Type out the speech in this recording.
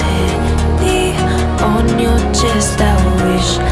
legs me on your chest. I wish